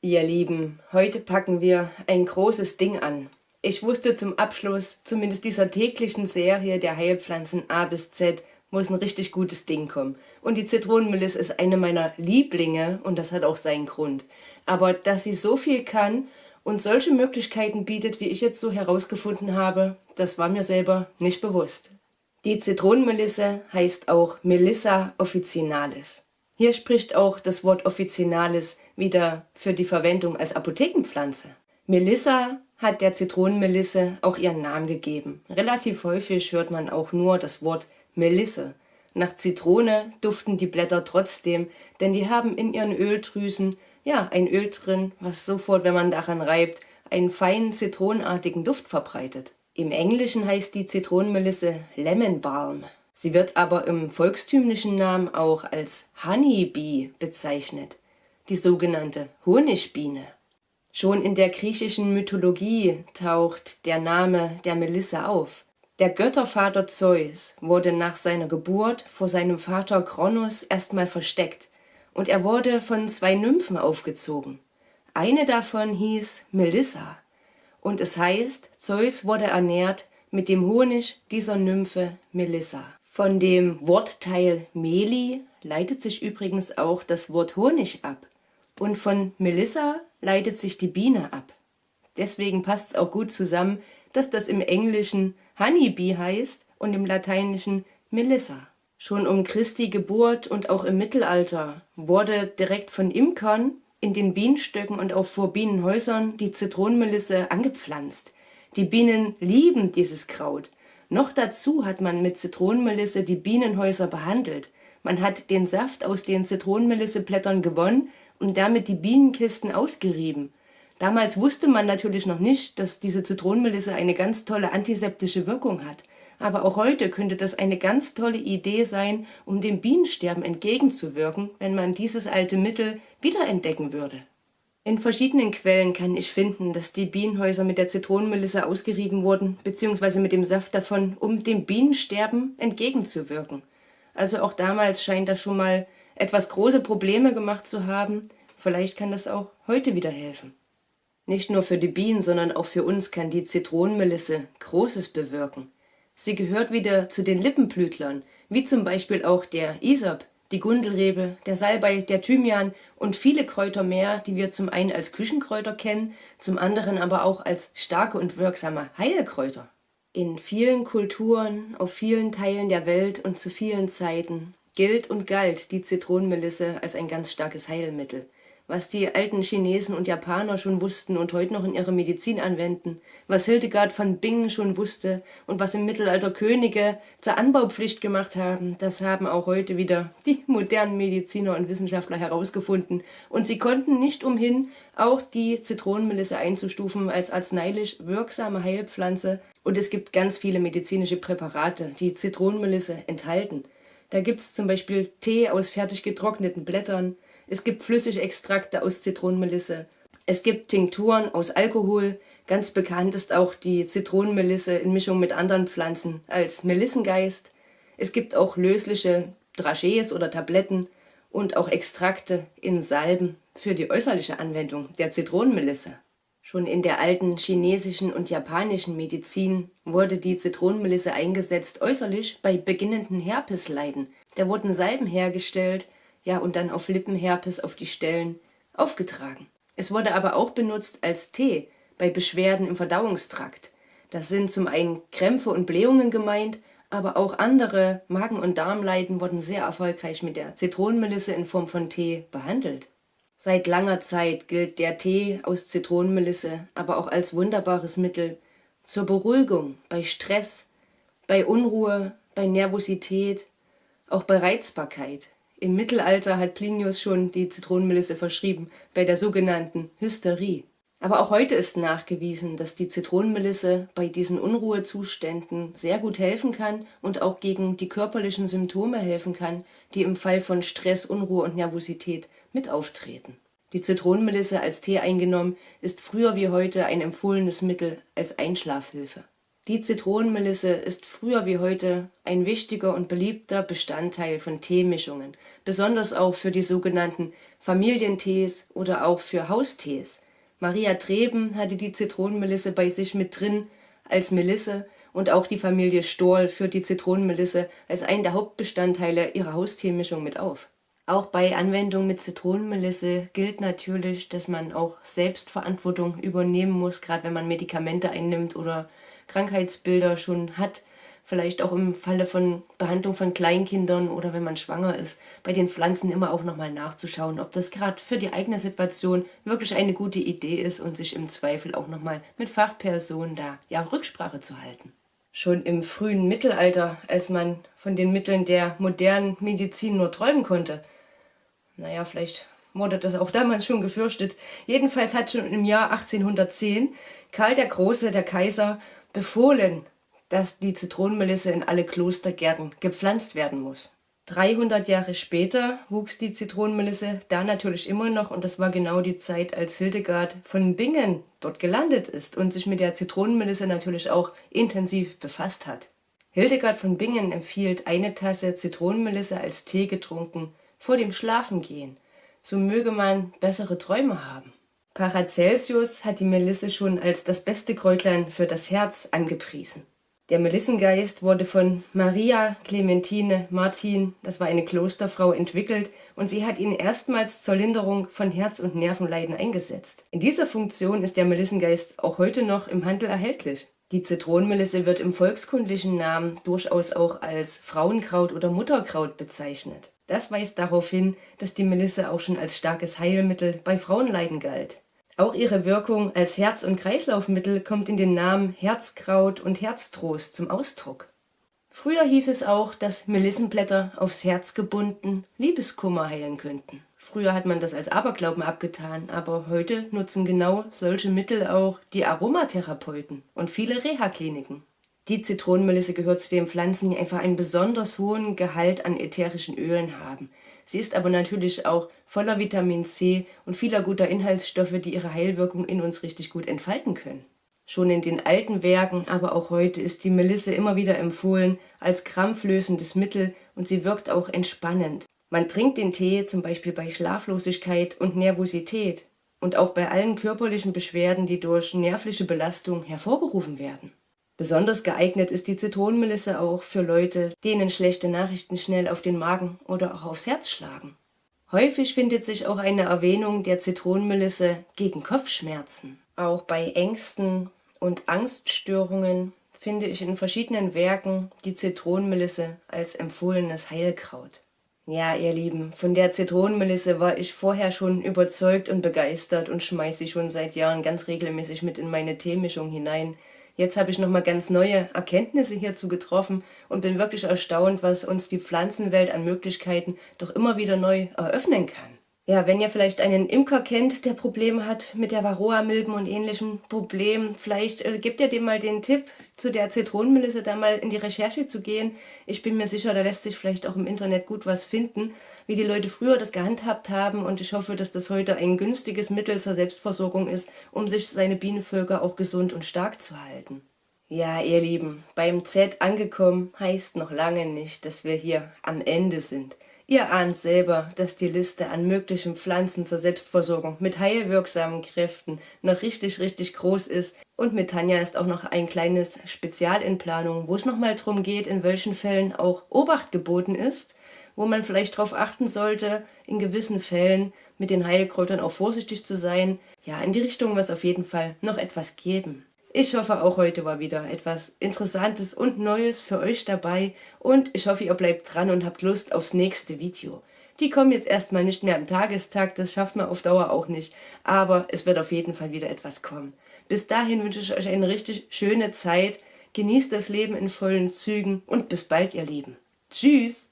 Ihr Lieben, heute packen wir ein großes Ding an. Ich wusste zum Abschluss, zumindest dieser täglichen Serie der Heilpflanzen A bis Z, muss ein richtig gutes Ding kommen. Und die Zitronenmelisse ist eine meiner Lieblinge und das hat auch seinen Grund. Aber dass sie so viel kann und solche Möglichkeiten bietet, wie ich jetzt so herausgefunden habe, das war mir selber nicht bewusst. Die Zitronenmelisse heißt auch Melissa officinalis. Hier spricht auch das Wort officinalis wieder für die Verwendung als Apothekenpflanze. Melissa hat der Zitronenmelisse auch ihren Namen gegeben. Relativ häufig hört man auch nur das Wort Melisse. Nach Zitrone duften die Blätter trotzdem, denn die haben in ihren Öldrüsen ja ein Öl drin, was sofort, wenn man daran reibt, einen feinen zitronenartigen Duft verbreitet. Im Englischen heißt die Zitronenmelisse Lemon Balm. Sie wird aber im volkstümlichen Namen auch als Honeybee bezeichnet die sogenannte Honigbiene. Schon in der griechischen Mythologie taucht der Name der Melisse auf. Der Göttervater Zeus wurde nach seiner Geburt vor seinem Vater Kronos erstmal versteckt und er wurde von zwei Nymphen aufgezogen. Eine davon hieß Melissa und es heißt, Zeus wurde ernährt mit dem Honig dieser Nymphe Melissa. Von dem Wortteil Meli leitet sich übrigens auch das Wort Honig ab. Und von Melissa leitet sich die Biene ab. Deswegen passt es auch gut zusammen, dass das im Englischen Honeybee heißt und im Lateinischen Melissa. Schon um Christi Geburt und auch im Mittelalter wurde direkt von Imkern in den Bienenstöcken und auch vor Bienenhäusern die Zitronenmelisse angepflanzt. Die Bienen lieben dieses Kraut. Noch dazu hat man mit Zitronenmelisse die Bienenhäuser behandelt. Man hat den Saft aus den Zitronenmelisseblättern gewonnen und damit die Bienenkisten ausgerieben. Damals wusste man natürlich noch nicht, dass diese Zitronenmelisse eine ganz tolle antiseptische Wirkung hat. Aber auch heute könnte das eine ganz tolle Idee sein, um dem Bienensterben entgegenzuwirken, wenn man dieses alte Mittel wiederentdecken würde. In verschiedenen Quellen kann ich finden, dass die Bienenhäuser mit der Zitronenmelisse ausgerieben wurden, beziehungsweise mit dem Saft davon, um dem Bienensterben entgegenzuwirken. Also auch damals scheint das schon mal etwas große Probleme gemacht zu haben, vielleicht kann das auch heute wieder helfen. Nicht nur für die Bienen, sondern auch für uns kann die Zitronenmelisse Großes bewirken. Sie gehört wieder zu den Lippenblütlern, wie zum Beispiel auch der Isop, die Gundelrebe, der Salbei, der Thymian und viele Kräuter mehr, die wir zum einen als Küchenkräuter kennen, zum anderen aber auch als starke und wirksame Heilkräuter. In vielen Kulturen, auf vielen Teilen der Welt und zu vielen Zeiten gilt und galt die Zitronenmelisse als ein ganz starkes Heilmittel. Was die alten Chinesen und Japaner schon wussten und heute noch in ihrer Medizin anwenden, was Hildegard von Bingen schon wusste und was im Mittelalter Könige zur Anbaupflicht gemacht haben, das haben auch heute wieder die modernen Mediziner und Wissenschaftler herausgefunden. Und sie konnten nicht umhin, auch die Zitronenmelisse einzustufen als arzneilich wirksame Heilpflanze. Und es gibt ganz viele medizinische Präparate, die Zitronenmelisse enthalten. Da gibt es zum Beispiel Tee aus fertig getrockneten Blättern, es gibt Flüssigextrakte aus Zitronenmelisse, es gibt Tinkturen aus Alkohol, ganz bekannt ist auch die Zitronenmelisse in Mischung mit anderen Pflanzen als Melissengeist. Es gibt auch lösliche Dragés oder Tabletten und auch Extrakte in Salben für die äußerliche Anwendung der Zitronenmelisse. Schon in der alten chinesischen und japanischen Medizin wurde die Zitronenmelisse eingesetzt äußerlich bei beginnenden Herpesleiden. Da wurden Salben hergestellt, ja und dann auf Lippenherpes auf die Stellen aufgetragen. Es wurde aber auch benutzt als Tee bei Beschwerden im Verdauungstrakt. Das sind zum einen Krämpfe und Blähungen gemeint, aber auch andere Magen- und Darmleiden wurden sehr erfolgreich mit der Zitronenmelisse in Form von Tee behandelt. Seit langer Zeit gilt der Tee aus Zitronenmelisse aber auch als wunderbares Mittel zur Beruhigung bei Stress, bei Unruhe, bei Nervosität, auch bei Reizbarkeit. Im Mittelalter hat Plinius schon die Zitronenmelisse verschrieben, bei der sogenannten Hysterie. Aber auch heute ist nachgewiesen, dass die Zitronenmelisse bei diesen Unruhezuständen sehr gut helfen kann und auch gegen die körperlichen Symptome helfen kann, die im Fall von Stress, Unruhe und Nervosität mit auftreten. Die Zitronenmelisse als Tee eingenommen ist früher wie heute ein empfohlenes Mittel als Einschlafhilfe. Die Zitronenmelisse ist früher wie heute ein wichtiger und beliebter Bestandteil von Teemischungen, besonders auch für die sogenannten Familientees oder auch für Haustees. Maria Treben hatte die Zitronenmelisse bei sich mit drin als Melisse und auch die Familie Stohl führt die Zitronenmelisse als einen der Hauptbestandteile ihrer Hausteemischung mit auf. Auch bei Anwendung mit Zitronenmelisse gilt natürlich, dass man auch Selbstverantwortung übernehmen muss, gerade wenn man Medikamente einnimmt oder Krankheitsbilder schon hat, vielleicht auch im Falle von Behandlung von Kleinkindern oder wenn man schwanger ist, bei den Pflanzen immer auch nochmal nachzuschauen, ob das gerade für die eigene Situation wirklich eine gute Idee ist und sich im Zweifel auch nochmal mit Fachpersonen da ja Rücksprache zu halten. Schon im frühen Mittelalter, als man von den Mitteln der modernen Medizin nur träumen konnte, naja, vielleicht wurde das auch damals schon gefürchtet, jedenfalls hat schon im Jahr 1810 Karl der Große, der Kaiser, befohlen, dass die Zitronenmelisse in alle Klostergärten gepflanzt werden muss. 300 Jahre später wuchs die Zitronenmelisse da natürlich immer noch und das war genau die Zeit, als Hildegard von Bingen dort gelandet ist und sich mit der Zitronenmelisse natürlich auch intensiv befasst hat. Hildegard von Bingen empfiehlt eine Tasse Zitronenmelisse als Tee getrunken vor dem Schlafengehen, so möge man bessere Träume haben. Paracelsius hat die Melisse schon als das beste Kräutlein für das Herz angepriesen. Der Melissengeist wurde von Maria Clementine Martin, das war eine Klosterfrau, entwickelt und sie hat ihn erstmals zur Linderung von Herz- und Nervenleiden eingesetzt. In dieser Funktion ist der Melissengeist auch heute noch im Handel erhältlich. Die Zitronenmelisse wird im volkskundlichen Namen durchaus auch als Frauenkraut oder Mutterkraut bezeichnet. Das weist darauf hin, dass die Melisse auch schon als starkes Heilmittel bei Frauenleiden galt. Auch ihre Wirkung als Herz- und Kreislaufmittel kommt in den Namen Herzkraut und Herztrost zum Ausdruck. Früher hieß es auch, dass Melissenblätter aufs Herz gebunden Liebeskummer heilen könnten. Früher hat man das als Aberglauben abgetan, aber heute nutzen genau solche Mittel auch die Aromatherapeuten und viele Reha-Kliniken. Die Zitronenmelisse gehört zu den Pflanzen, die einfach einen besonders hohen Gehalt an ätherischen Ölen haben. Sie ist aber natürlich auch voller Vitamin C und vieler guter Inhaltsstoffe, die ihre Heilwirkung in uns richtig gut entfalten können. Schon in den alten Werken, aber auch heute ist die Melisse immer wieder empfohlen als krampflösendes Mittel und sie wirkt auch entspannend. Man trinkt den Tee zum Beispiel bei Schlaflosigkeit und Nervosität und auch bei allen körperlichen Beschwerden, die durch nervliche Belastung hervorgerufen werden. Besonders geeignet ist die Zitronenmelisse auch für Leute, denen schlechte Nachrichten schnell auf den Magen oder auch aufs Herz schlagen. Häufig findet sich auch eine Erwähnung der Zitronenmelisse gegen Kopfschmerzen. Auch bei Ängsten und Angststörungen finde ich in verschiedenen Werken die Zitronenmelisse als empfohlenes Heilkraut. Ja, ihr Lieben, von der Zitronenmelisse war ich vorher schon überzeugt und begeistert und schmeiße sie schon seit Jahren ganz regelmäßig mit in meine Teemischung hinein. Jetzt habe ich nochmal ganz neue Erkenntnisse hierzu getroffen und bin wirklich erstaunt, was uns die Pflanzenwelt an Möglichkeiten doch immer wieder neu eröffnen kann. Ja, wenn ihr vielleicht einen Imker kennt, der Probleme hat mit der Varroa-Milben und ähnlichen Problemen, vielleicht äh, gebt ihr dem mal den Tipp, zu der Zitronenmelisse da mal in die Recherche zu gehen. Ich bin mir sicher, da lässt sich vielleicht auch im Internet gut was finden, wie die Leute früher das gehandhabt haben und ich hoffe, dass das heute ein günstiges Mittel zur Selbstversorgung ist, um sich seine Bienenvölker auch gesund und stark zu halten. Ja, ihr Lieben, beim Z angekommen heißt noch lange nicht, dass wir hier am Ende sind. Ihr ahnt selber, dass die Liste an möglichen Pflanzen zur Selbstversorgung mit heilwirksamen Kräften noch richtig, richtig groß ist. Und mit Tanja ist auch noch ein kleines Spezial in Planung, wo es nochmal darum geht, in welchen Fällen auch Obacht geboten ist, wo man vielleicht darauf achten sollte, in gewissen Fällen mit den Heilkräutern auch vorsichtig zu sein. Ja, in die Richtung wird es auf jeden Fall noch etwas geben. Ich hoffe, auch heute war wieder etwas Interessantes und Neues für euch dabei und ich hoffe, ihr bleibt dran und habt Lust aufs nächste Video. Die kommen jetzt erstmal nicht mehr am Tagestag, das schafft man auf Dauer auch nicht, aber es wird auf jeden Fall wieder etwas kommen. Bis dahin wünsche ich euch eine richtig schöne Zeit, genießt das Leben in vollen Zügen und bis bald, ihr Lieben. Tschüss!